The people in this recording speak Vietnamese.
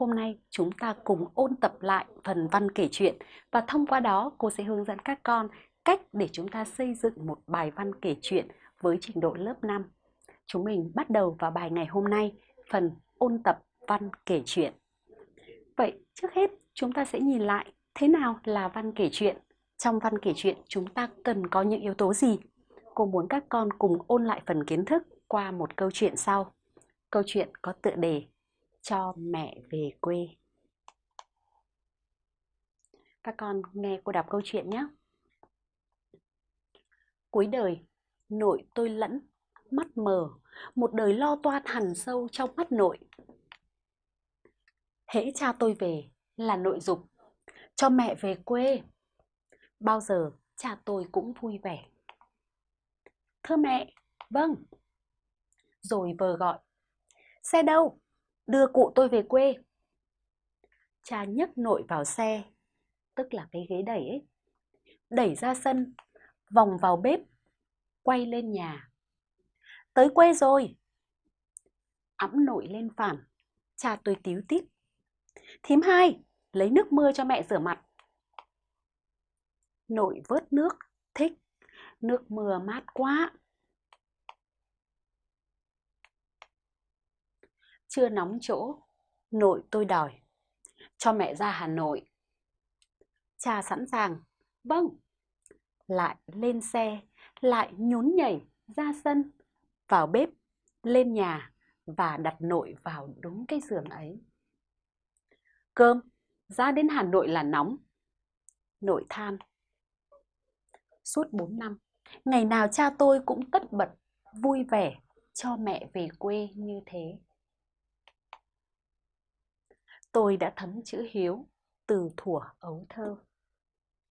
hôm nay chúng ta cùng ôn tập lại phần văn kể chuyện và thông qua đó cô sẽ hướng dẫn các con cách để chúng ta xây dựng một bài văn kể chuyện với trình độ lớp 5. Chúng mình bắt đầu vào bài ngày hôm nay, phần ôn tập văn kể chuyện. Vậy trước hết chúng ta sẽ nhìn lại thế nào là văn kể chuyện. Trong văn kể chuyện chúng ta cần có những yếu tố gì? Cô muốn các con cùng ôn lại phần kiến thức qua một câu chuyện sau. Câu chuyện có tựa đề cho mẹ về quê. Các con nghe cô đọc câu chuyện nhé. Cuối đời, nội tôi lẫn, mắt mờ, một đời lo toan hằn sâu trong mắt nội. Hễ cha tôi về là nội dục, cho mẹ về quê. Bao giờ cha tôi cũng vui vẻ. Thưa mẹ, vâng. Rồi vờ gọi, xe đâu? Đưa cụ tôi về quê. Cha nhấc nội vào xe, tức là cái ghế đẩy ấy. Đẩy ra sân, vòng vào bếp, quay lên nhà. Tới quê rồi. Ẵm nội lên phản, cha tôi tíu tít. Thím hai, lấy nước mưa cho mẹ rửa mặt. Nội vớt nước, thích. Nước mưa mát quá. Chưa nóng chỗ, nội tôi đòi. Cho mẹ ra Hà Nội. Cha sẵn sàng. Vâng. Lại lên xe, lại nhún nhảy ra sân, vào bếp, lên nhà và đặt nội vào đúng cái giường ấy. Cơm, ra đến Hà Nội là nóng. Nội than. Suốt 4 năm, ngày nào cha tôi cũng tất bật, vui vẻ cho mẹ về quê như thế. Tôi đã thấm chữ hiếu từ thuở ấu thơ.